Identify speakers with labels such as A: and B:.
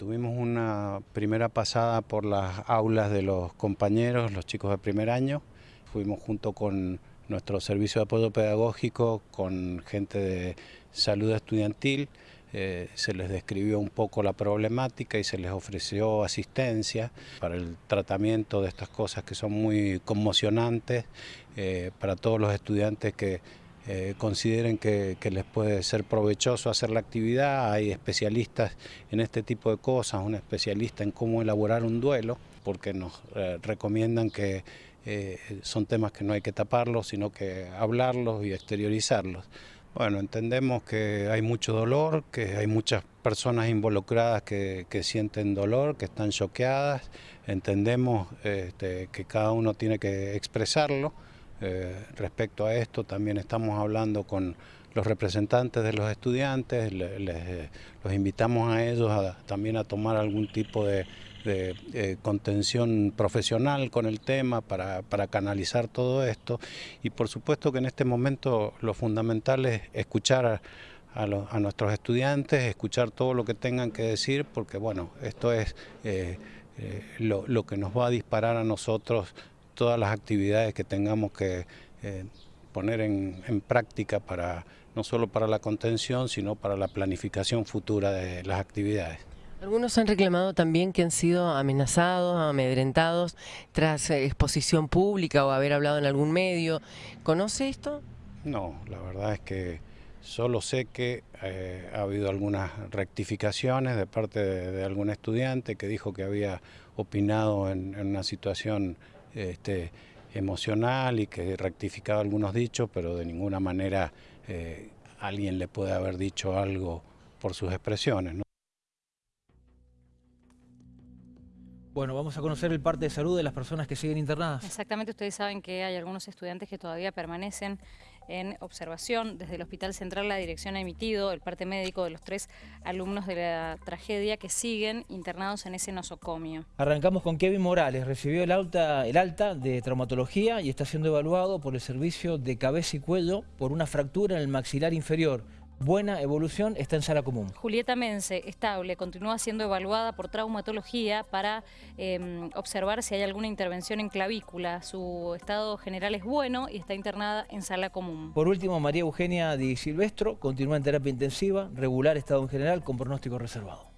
A: Tuvimos una primera pasada por las aulas de los compañeros, los chicos de primer año. Fuimos junto con nuestro servicio de apoyo pedagógico, con gente de salud estudiantil. Eh, se les describió un poco la problemática y se les ofreció asistencia para el tratamiento de estas cosas que son muy conmocionantes eh, para todos los estudiantes que eh, consideren que, les puede ser provechoso hacer la actividad. Hay especialistas en este tipo de cosas, un especialista en cómo elaborar un duelo, porque nos eh, recomiendan que eh, son temas que no hay que taparlos, sino que hablarlos y exteriorizarlos. Bueno, entendemos que hay mucho dolor, que hay muchas personas involucradas que, sienten dolor, que están choqueadas, entendemos este, que cada uno tiene que expresarlo, eh, respecto a esto también estamos hablando con los representantes de los estudiantes, les, los invitamos a ellos también a tomar algún tipo de, eh, contención profesional con el tema para, canalizar todo esto. Y por supuesto que en este momento lo fundamental es escuchar a, nuestros estudiantes, escuchar todo lo que tengan que decir porque bueno, esto es eh, lo que nos va a disparar a nosotros todas las actividades que tengamos que eh, poner en, práctica para no solo para la contención, sino para la planificación futura de las actividades.
B: Algunos han reclamado también que han sido amenazados, amedrentados tras eh, exposición pública o haber hablado en algún medio. ¿Conoce esto?
A: No, la verdad es que solo sé que eh, ha habido algunas rectificaciones de parte de, algún estudiante que dijo que había opinado en una situación este, emocional y que rectificaba algunos dichos, pero de ninguna manera eh, alguien le puede haber dicho algo por sus expresiones.
C: Bueno, vamos a conocer el parte de salud de las personas que siguen internadas.
D: Exactamente, ustedes saben que hay algunos estudiantes que todavía permanecen en observación. Desde el Hospital Central la dirección ha emitido el parte médico de los tres alumnos de la tragedia que siguen internados en ese nosocomio.
C: Arrancamos con Kevin Morales, recibió el alta, el alta de traumatología y está siendo evaluado por el servicio de cabeza y cuello por una fractura en el maxilar inferior buena evolución, está en sala común.
D: Julieta Mense, estable, continúa siendo evaluada por traumatología para em, observar si hay alguna intervención en clavícula. Su estado general es bueno y está internada en sala común.
C: Por último, María Eugenia Di Silvestro continúa en terapia intensiva, regular estado en general con pronóstico reservado.